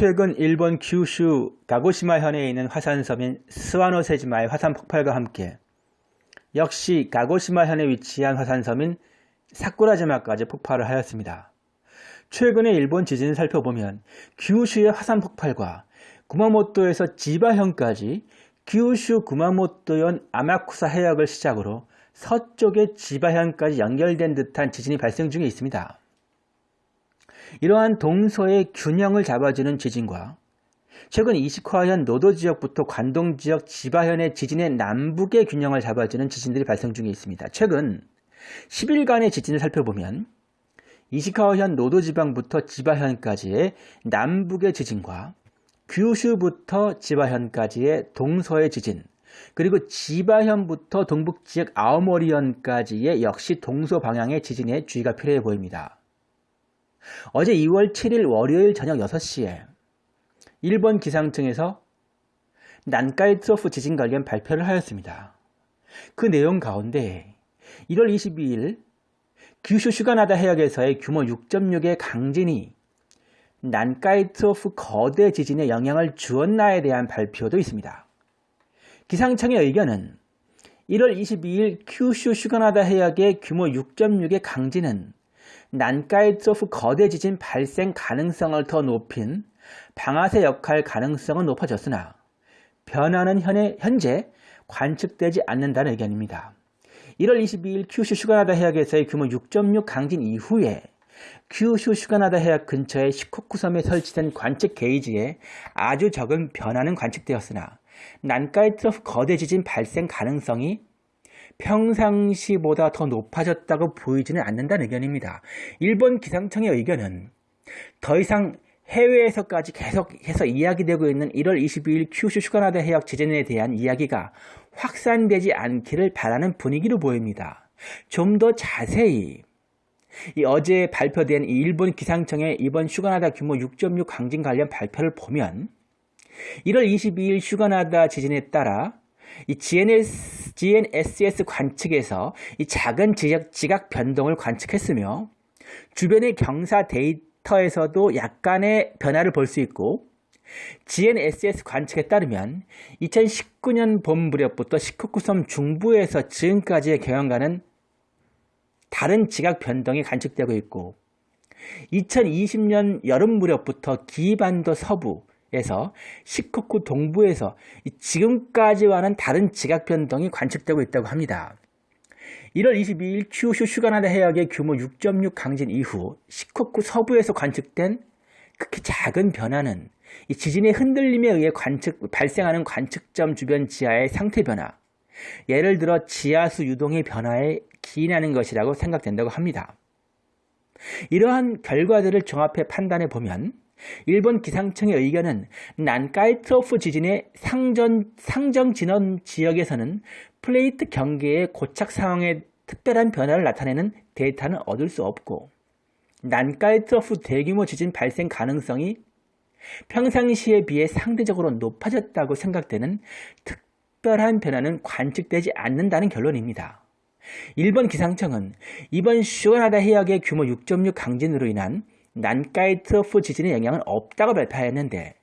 최근 일본 규슈 가고시마 현에 있는 화산섬인 스와노세지마의 화산 폭발과 함께 역시 가고시마 현에 위치한 화산섬인 사쿠라지마까지 폭발을 하였습니다. 최근에 일본 지진을 살펴보면 규슈의 화산 폭발과 구마모토에서 지바현까지 규슈 구마모토현 아마쿠사 해역을 시작으로 서쪽의 지바현까지 연결된 듯한 지진이 발생 중에 있습니다. 이러한 동서의 균형을 잡아주는 지진과 최근 이시카현 노도 지역부터 관동 지역 지바현의 지진의 남북의 균형을 잡아주는 지진들이 발생 중에 있습니다. 최근 10일간의 지진을 살펴보면 이시카와현 노도 지방부터 지바현까지의 남북의 지진과 규슈부터 지바현까지의 동서의 지진 그리고 지바현부터 동북 지역 아오모리현까지의 역시 동서 방향의 지진에 주의가 필요해 보입니다. 어제 2월 7일 월요일 저녁 6시에 일본 기상청에서 난카이 트로프 지진 관련 발표를 하였습니다. 그 내용 가운데 1월 22일 규슈 휴가나다 해역에서의 규모 6.6의 강진이 난카이 트로프 거대 지진에 영향을 주었나에 대한 발표도 있습니다. 기상청의 의견은 1월 22일 큐슈 휴가나다 해역의 규모 6.6의 강진은 난카이트로프 거대 지진 발생 가능성을 더 높인 방아쇠 역할 가능성은 높아졌으나 변화는 현재 관측되지 않는다는 의견입니다. 1월 22일 큐슈 휴가나다 해역에서의 규모 6.6 강진 이후에 큐슈 휴가나다 해역 근처의 시코쿠 섬에 설치된 관측 게이지에 아주 적은 변화는 관측되었으나 난카이 트러프 거대 지진 발생 가능성이 평상시보다 더 높아졌다고 보이지는 않는다는 의견입니다. 일본 기상청의 의견은 더 이상 해외에서까지 계속해서 이야기되고 있는 1월 22일 큐슈 슈가나다 해역 지진에 대한 이야기가 확산되지 않기를 바라는 분위기로 보입니다. 좀 더 자세히 이 어제 발표된 일본 기상청의 이번 슈가나다 규모 6.6 강진 관련 발표를 보면 1월 22일 슈가나다 지진에 따라 이 GNS, GNSS 관측에서 이 작은 지각, 지각 변동을 관측했으며 주변의 경사 데이터에서도 약간의 변화를 볼 수 있고 GNSS 관측에 따르면 2019년 봄 무렵부터 시코쿠섬 중부에서 지금까지의 경영과는 다른 지각 변동이 관측되고 있고 2020년 여름 무렵부터 기반도 서부 에서 시코쿠 동부에서 지금까지와는 다른 지각 변동이 관측되고 있다고 합니다. 1월 22일 큐슈 슈가나다 해역의 규모 6.6 강진 이후 시코쿠 서부에서 관측된 극히 작은 변화는 이 지진의 흔들림에 의해 관측, 발생하는 관측점 주변 지하의 상태 변화, 예를 들어 지하수 유동의 변화에 기인하는 것이라고 생각된다고 합니다. 이러한 결과들을 종합해 판단해 보면 일본 기상청의 의견은 난카이트로프 지진의 상전, 상정 진원 지역에서는 플레이트 경계의 고착 상황에 특별한 변화를 나타내는 데이터는 얻을 수 없고 난카이트로프 대규모 지진 발생 가능성이 평상시에 비해 상대적으로 높아졌다고 생각되는 특별한 변화는 관측되지 않는다는 결론입니다. 일본 기상청은 이번 슈가나다 해역의 규모 6.6 강진으로 인한 난카이 트러프 지진의 영향은 없다고 발표했는데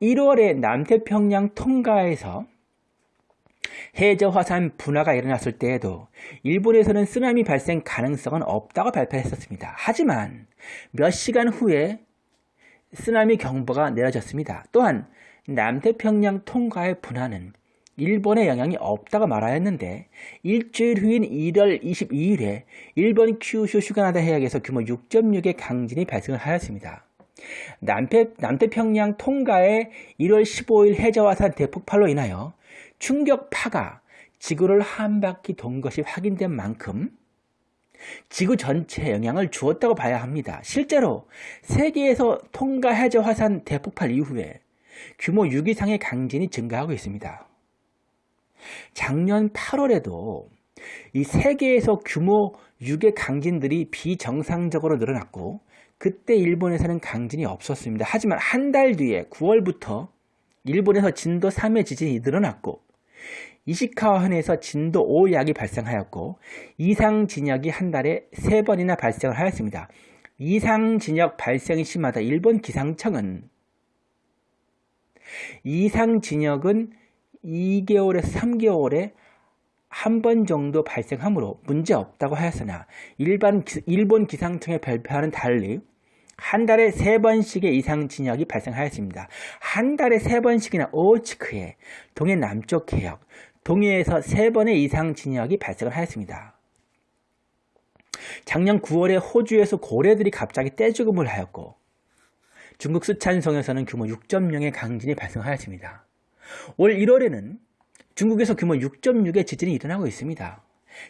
1월에 남태평양 통가에서 해저 화산 분화가 일어났을 때에도 일본에서는 쓰나미 발생 가능성은 없다고 발표했었습니다. 하지만 몇 시간 후에 쓰나미 경보가 내려졌습니다. 또한 남태평양 통과의 분화는 일본의 영향이 없다고 말하였는데 일주일 후인 1월 22일에 일본 큐슈 슈가나다 해역에서 규모 6.6의 강진이 발생을 하였습니다. 남태, 남태평양 통가의 1월 15일 해저화산 대폭발로 인하여 충격파가 지구를 한 바퀴 돈 것이 확인된 만큼 지구 전체에 영향을 주었다고 봐야 합니다. 실제로 세계에서 통가 해저 화산 대폭발 이후에 규모 6 이상의 강진이 증가하고 있습니다. 작년 8월에도 이 세계에서 규모 6의 강진들이 비정상적으로 늘어났고 그때 일본에서는 강진이 없었습니다. 하지만 한 달 뒤에 9월부터 일본에서 진도 3의 지진이 늘어났고 이시카와현에서 진도 5약이 발생하였고 이상 진역이 한 달에 3번이나 발생을 하였습니다. 이상 진역 발생이 심하다 일본 기상청은 이상 진역은 2개월에서 3개월에 한 번 정도 발생하므로 문제 없다고 하였으나 일반, 일본 기상청의 발표와는 달리 한 달에 세 번씩의 이상 진역이 발생하였습니다. 한 달에 세 번씩이나 오치크에 동해 남쪽 해역, 동해에서 세 번의 이상 진역이 발생을 하였습니다. 작년 9월에 호주에서 고래들이 갑자기 떼죽음을 하였고 중국 스촨성에서는 규모 6.0의 강진이 발생하였습니다. 올 1월에는 중국에서 규모 6.6의 지진이 일어나고 있습니다.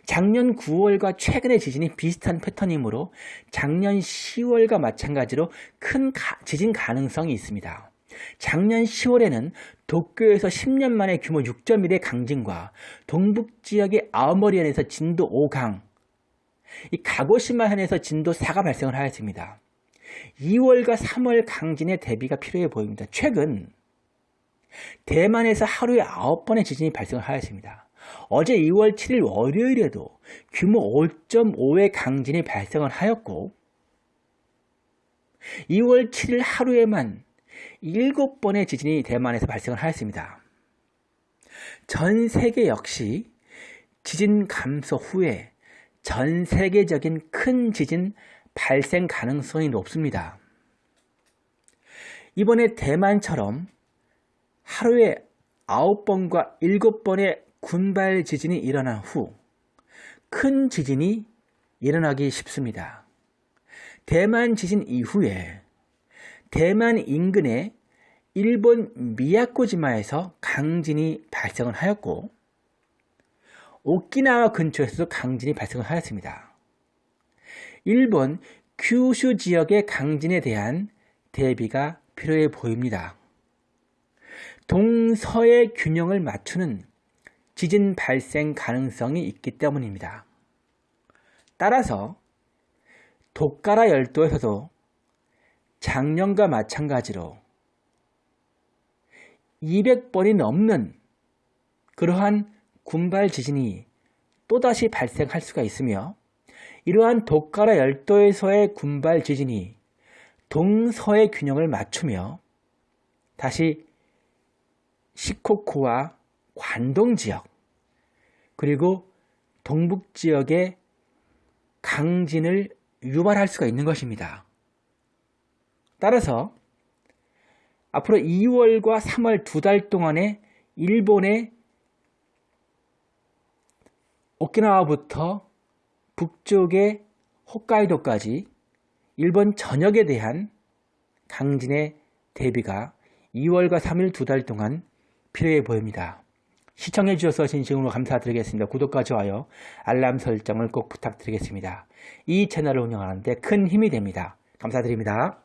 작년 9월과 최근의 지진이 비슷한 패턴이므로 작년 10월과 마찬가지로 큰 가, 지진 가능성이 있습니다. 작년 10월에는 도쿄에서 10년 만에 규모 6.1의 강진과 동북 지역의 아오모리현에서 진도 5강, 이 가고시마현에서 진도 4가 발생을 하였습니다. 2월과 3월 강진의 대비가 필요해 보입니다. 최근 대만에서 하루에 9번의 지진이 발생을 하였습니다. 어제 2월 7일 월요일에도 규모 5.5의 강진이 발생을 하였고 2월 7일 하루에만 7번의 지진이 대만에서 발생을 하였습니다. 전 세계 역시 지진 감소 후에 전 세계적인 큰 지진 발생 가능성이 높습니다. 이번에 대만처럼 하루에 9번과 7번의 군발 지진이 일어난 후 큰 지진이 일어나기 쉽습니다. 대만 지진 이후에 대만 인근의 일본 미야코지마에서 강진이 발생을 하였고 오키나와 근처에서도 강진이 발생을 하였습니다. 일본 큐슈 지역의 강진에 대한 대비가 필요해 보입니다. 동서의 균형을 맞추는 지진 발생 가능성이 있기 때문입니다. 따라서 독가라 열도에서도 작년과 마찬가지로 200번이 넘는 그러한 군발 지진이 또다시 발생할 수가 있으며 이러한 독가라 열도에서의 군발 지진이 동서의 균형을 맞추며 다시 시코쿠와 관동 지역 그리고 동북 지역의 강진을 유발할 수가 있는 것입니다. 따라서 앞으로 2월과 3월 두 달 동안에 일본의 오키나와부터 북쪽의 홋카이도까지 일본 전역에 대한 강진의 대비가 2월과 3일 두 달 동안 필요해 보입니다. 시청해 주셔서 진심으로 감사드리겠습니다. 구독과 좋아요, 알람 설정을 꼭 부탁드리겠습니다. 이 채널을 운영하는데 큰 힘이 됩니다. 감사드립니다.